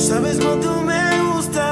sabes cuánto me gusta